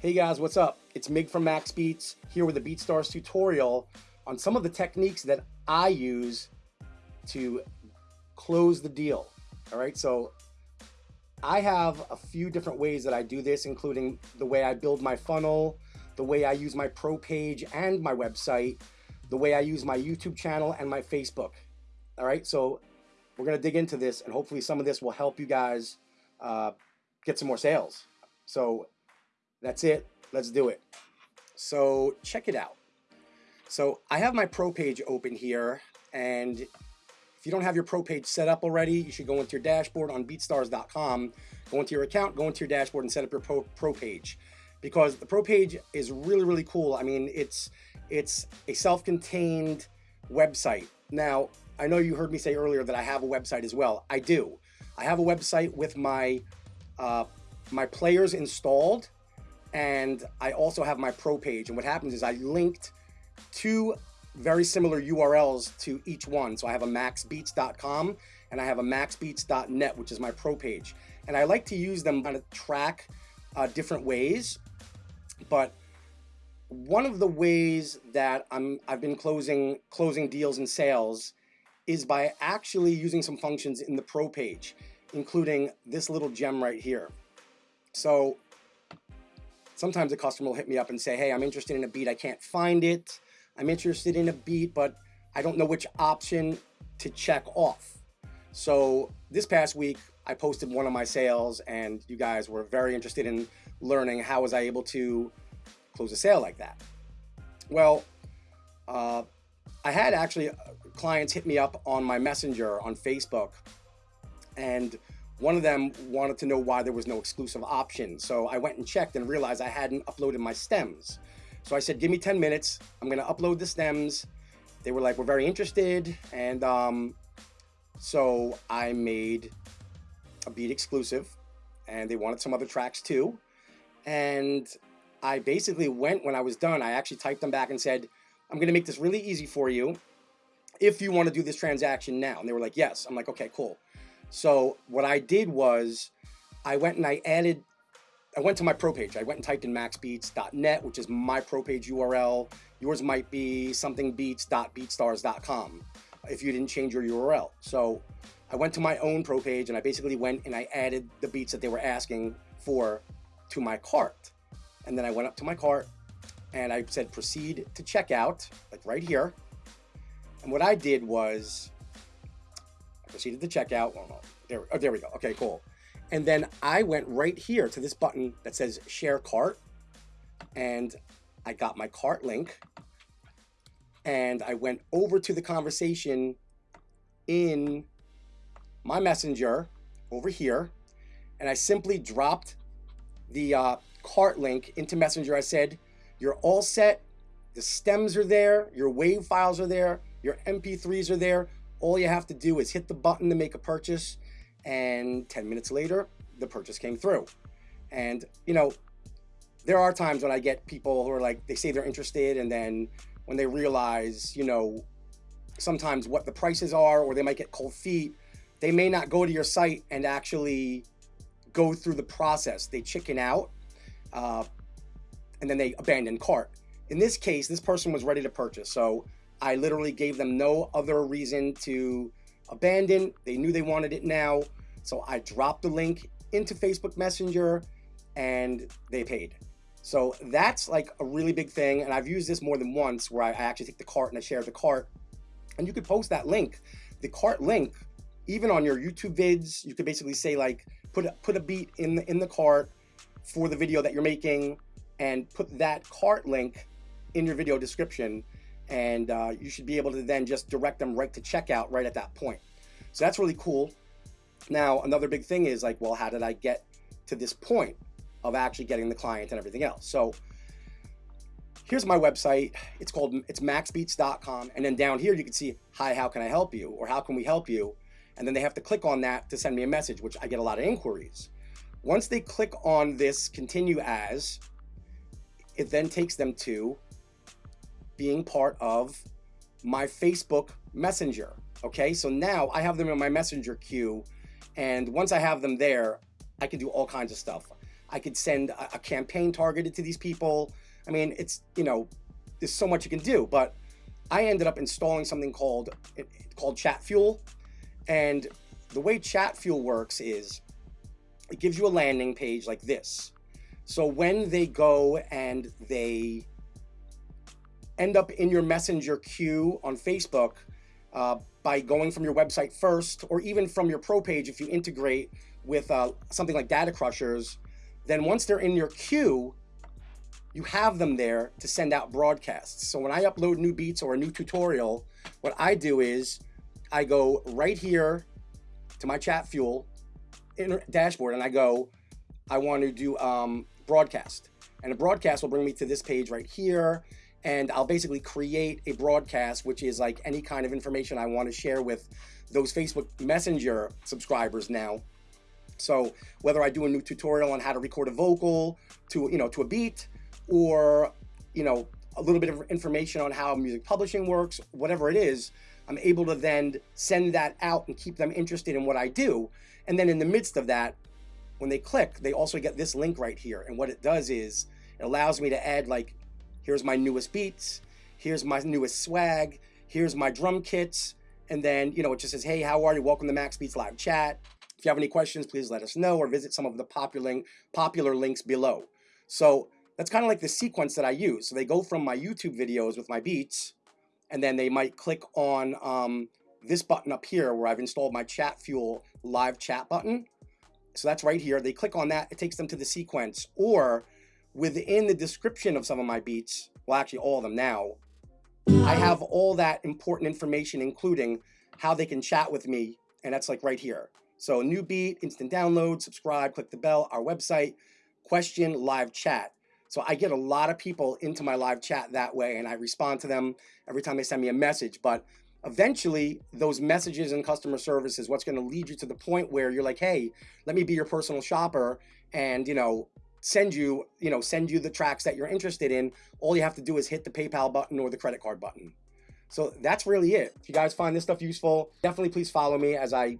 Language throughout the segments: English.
Hey guys, what's up? It's Mig from Maxx Beats here with a BeatStars tutorial on some of the techniques that I use to close the deal. All right, so I have a few different ways that I do this, including the way I build my funnel, the way I use my pro page and my website, the way I use my YouTube channel and my Facebook. All right, so we're gonna dig into this and hopefully some of this will help you guys uh, get some more sales. So that's it. Let's do it. So check it out. So I have my pro page open here and if you don't have your pro page set up already, you should go into your dashboard on beatstars.com, go into your account, go into your dashboard and set up your pro, pro page because the pro page is really, really cool. I mean, it's, it's a self-contained website. Now, I know you heard me say earlier that I have a website as well. I do. I have a website with my, uh, my players installed and I also have my pro page. And what happens is I linked two very similar URLs to each one. So I have a maxxbeats.com and I have a maxxbeats.net, which is my pro page. And I like to use them kind of track uh, different ways. But one of the ways that I'm, I've been closing, closing deals and sales is by actually using some functions in the pro page, including this little gem right here. So sometimes a customer will hit me up and say, hey, I'm interested in a beat. I can't find it. I'm interested in a beat, but I don't know which option to check off. So this past week, I posted one of my sales and you guys were very interested in learning how was I able to close a sale like that. Well, uh, I had actually uh, clients hit me up on my messenger on Facebook and one of them wanted to know why there was no exclusive option. So I went and checked and realized I hadn't uploaded my stems. So I said, give me 10 minutes. I'm going to upload the stems. They were like, we're very interested. And um, so I made a beat exclusive and they wanted some other tracks too. And I basically went when I was done, I actually typed them back and said, I'm going to make this really easy for you if you want to do this transaction now. And they were like, yes. I'm like, okay, cool. So what I did was I went and I added, I went to my pro page. I went and typed in maxxbeats.net, which is my pro page URL. Yours might be somethingbeats.beatstars.com if you didn't change your URL. So I went to my own pro page and I basically went and I added the beats that they were asking for to my cart. And then I went up to my cart and I said proceed to checkout, like right here. And what I did was proceeded to checkout. Well, no, there, oh, there we go. Okay, cool. And then I went right here to this button that says share cart and I got my cart link and I went over to the conversation in my messenger over here and I simply dropped the uh, cart link into messenger. I said, you're all set. The stems are there. Your wave files are there. Your MP3s are there. All you have to do is hit the button to make a purchase and 10 minutes later, the purchase came through. And, you know, there are times when I get people who are like, they say they're interested and then when they realize, you know, sometimes what the prices are or they might get cold feet, they may not go to your site and actually go through the process. They chicken out uh, and then they abandon cart. In this case, this person was ready to purchase. So I literally gave them no other reason to abandon. They knew they wanted it now. So I dropped the link into Facebook Messenger and they paid. So that's like a really big thing. And I've used this more than once where I actually take the cart and I share the cart and you could post that link. The cart link, even on your YouTube vids, you could basically say like, put a, put a beat in the, in the cart for the video that you're making and put that cart link in your video description and uh, you should be able to then just direct them right to checkout right at that point. So that's really cool. Now, another big thing is like, well, how did I get to this point of actually getting the client and everything else? So here's my website. It's called, it's maxxbeats.com. And then down here, you can see, hi, how can I help you? Or how can we help you? And then they have to click on that to send me a message, which I get a lot of inquiries. Once they click on this continue as, it then takes them to being part of my Facebook Messenger. Okay, so now I have them in my Messenger queue, and once I have them there, I can do all kinds of stuff. I could send a, campaign targeted to these people. I mean, it's, you know, there's so much you can do, but I ended up installing something called, called Chatfuel. And the way Chatfuel works is it gives you a landing page like this. So when they go and they end up in your messenger queue on Facebook uh, by going from your website first, or even from your pro page if you integrate with uh, something like Data Crushers, then once they're in your queue, you have them there to send out broadcasts. So when I upload new beats or a new tutorial, what I do is I go right here to my Chatfuel dashboard and I go, I want to do um, broadcast. And a broadcast will bring me to this page right here. And I'll basically create a broadcast, which is like any kind of information I want to share with those Facebook Messenger subscribers now. So whether I do a new tutorial on how to record a vocal to, you know, to a beat or, you know, a little bit of information on how music publishing works, whatever it is, I'm able to then send that out and keep them interested in what I do. And then in the midst of that, when they click, they also get this link right here. And what it does is it allows me to add like, here's my newest beats, here's my newest swag, here's my drum kits. And then, you know, it just says, hey, how are you? Welcome to Maxx Beats Live Chat. If you have any questions, please let us know or visit some of the popular, popular links below. So that's kind of like the sequence that I use. So they go from my YouTube videos with my beats and then they might click on um, this button up here where I've installed my Chatfuel live chat button. So that's right here. They click on that, it takes them to the sequence. Or within the description of some of my beats, well, actually all of them now, I have all that important information, including how they can chat with me. And that's like right here. So new beat, instant download, subscribe, click the bell, our website, question, live chat. So I get a lot of people into my live chat that way and I respond to them every time they send me a message. But eventually those messages and customer service is what's going to lead you to the point where you're like, hey, let me be your personal shopper and, you know, send you, you know, send you the tracks that you're interested in. All you have to do is hit the PayPal button or the credit card button. So that's really it. If you guys find this stuff useful, definitely please follow me as I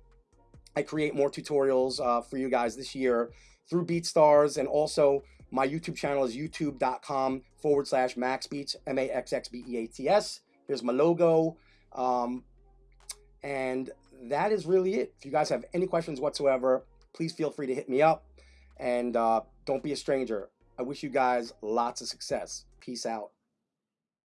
I create more tutorials uh, for you guys this year through BeatStars and also my YouTube channel is youtube.com forward slash maxxbeats, M-A-X-X-B-E-A-T-S. Here's my logo. Um, and that is really it. If you guys have any questions whatsoever, please feel free to hit me up. And uh, don't be a stranger. I wish you guys lots of success. Peace out.